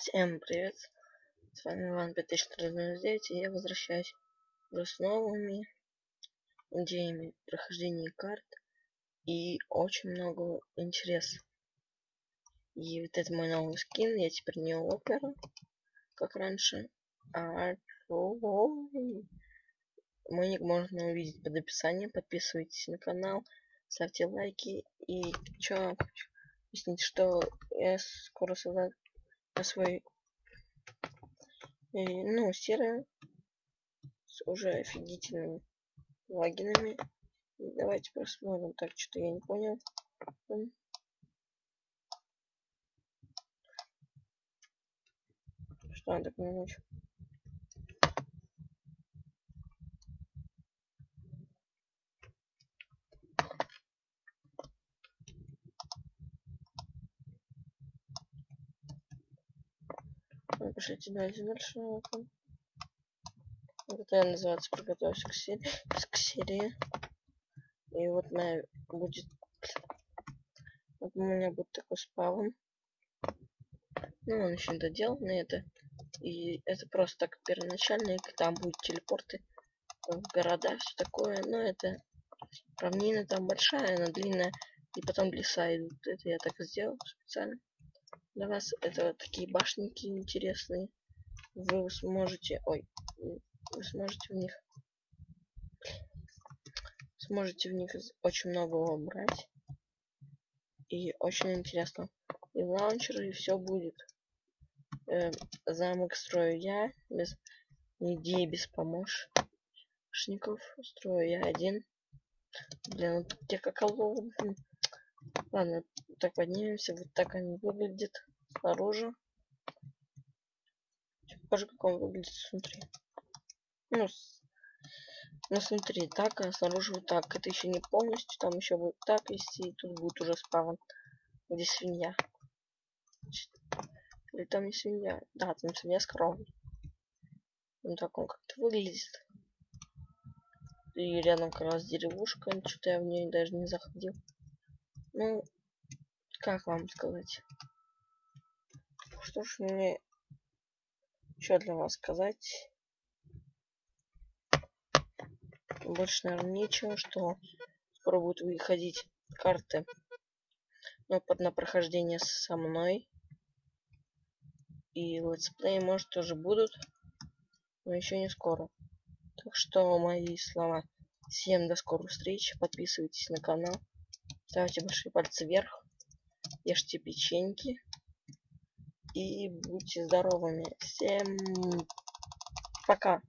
Всем привет! С вами Иван 5409 и я возвращаюсь с новыми идеями прохождения карт и очень много интереса. И вот это мой новый скин, я теперь не опера, как раньше, а мой ник можно увидеть под описанием, подписывайтесь на канал, ставьте лайки и чё, объяснить, что я скоро создам свой и, ну серая с уже офигительными логинами. Давайте посмотрим. Так что я не понял. Что надо поменять Напишите дальше дальше. Это я называется приготовься к серии. К серии. И вот моя будет. Вот у меня будет такой спавн. Ну, он еще не доделан это. И это просто так первоначальный, там будут телепорты в города, все такое. Но это равнина там большая, она длинная. И потом леса идут. Это я так сделал специально для вас это такие башенки интересные. Вы сможете ой вы сможете в них сможете в них очень много брать и очень интересно. И лаунчер и все будет. Э, замок строю я без идеи без помощников. Строю я один. Блин вот где как ладно так поднимемся вот так они выглядят снаружи. Покажу как он выглядит снутри. Ну, с... ну смотри так а снаружи вот так. Это еще не полностью там еще будет так вести и тут будет уже спавн где свинья. Или там не свинья. Да там свинья с коровой. Ну так он как-то выглядит. И рядом как раз деревушка что-то я в нее даже не заходил. Ну как вам сказать что ж мне еще для вас сказать? Больше наверное нечего что скоро будут выходить карты но под на прохождение со мной. И летсплей может тоже будут но еще не скоро. Так что мои слова. Всем до скорой встречи подписывайтесь на канал. Ставьте большие пальцы вверх. Ешьте печеньки и будьте здоровыми. Всем пока.